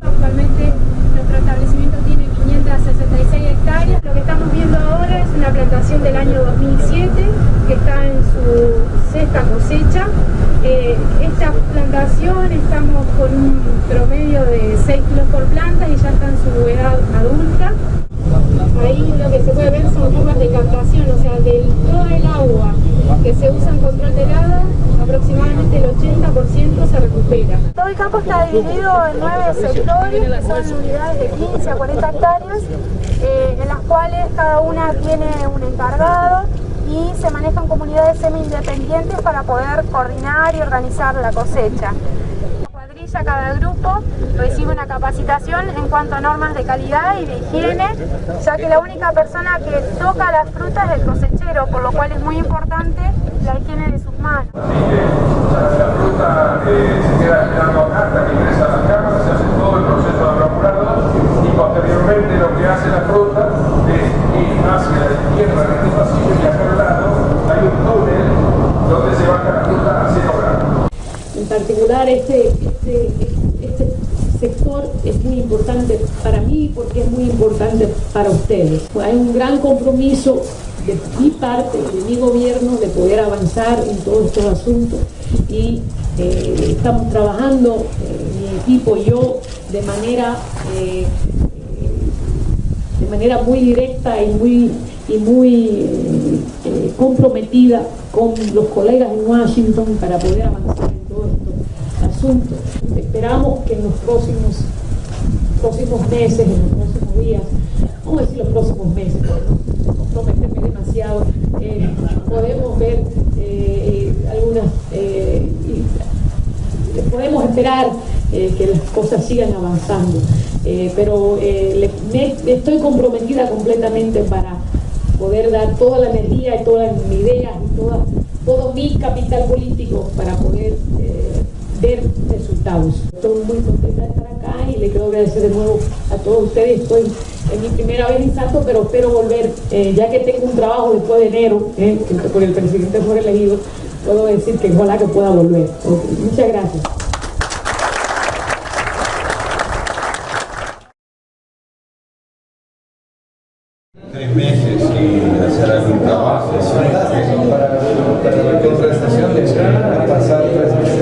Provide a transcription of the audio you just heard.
Actualmente nuestro establecimiento tiene 566 hectáreas. Lo que estamos viendo ahora es una plantación del año 2007 que está en su sexta cosecha. Eh, esta plantación estamos con un promedio de 6 kilos por planta y ya está en su edad adulta. Ahí lo que se puede ver son curvas de captación, o sea, de todo el agua que se usa en control de helada, aproximadamente el 80% todo el campo está dividido en nueve sectores, que son unidades de 15 a 40 hectáreas, eh, en las cuales cada una tiene un encargado y se manejan comunidades semi-independientes para poder coordinar y organizar la cosecha. Cuadrilla, cada grupo recibe una capacitación en cuanto a normas de calidad y de higiene, ya que la única persona que toca las frutas es el cosechero, por lo cual es muy importante la higiene de sus manos. La fruta eh, se queda esperando acá hasta que ingresa a las cámaras, se hace todo el proceso de evaporado y posteriormente lo que hace la fruta es ir hacia la izquierda en pasillo y acá al lado hay un túnel donde se baja la fruta a 0 grados. En particular este, este, este sector es muy importante para mí porque es muy importante para ustedes. Hay un gran compromiso de mi parte, de mi gobierno, de poder avanzar en todos estos asuntos y eh, estamos trabajando, eh, mi equipo y yo, de manera, eh, de manera muy directa y muy, y muy comprometida con los colegas en Washington para poder avanzar en todos estos asuntos. Esperamos que en los próximos, próximos meses, en los próximos días, vamos a decir los próximos meses, no comprometerme demasiado, podemos ver algunas podemos esperar eh, que las cosas sigan avanzando. Eh, pero eh, estoy comprometida completamente para poder dar toda la energía y todas mis ideas y toda, todo mi capital político para poder ver resultados. Estoy muy contenta de estar acá y le quiero agradecer de nuevo a todos ustedes. Estoy en mi primera vez en Santo, pero espero volver, ya que tengo un trabajo después de enero, por el presidente fue elegido, puedo decir que ojalá que pueda volver. Muchas gracias. Tres meses y hacer algún trabajo. Para, para la contratación de pasar meses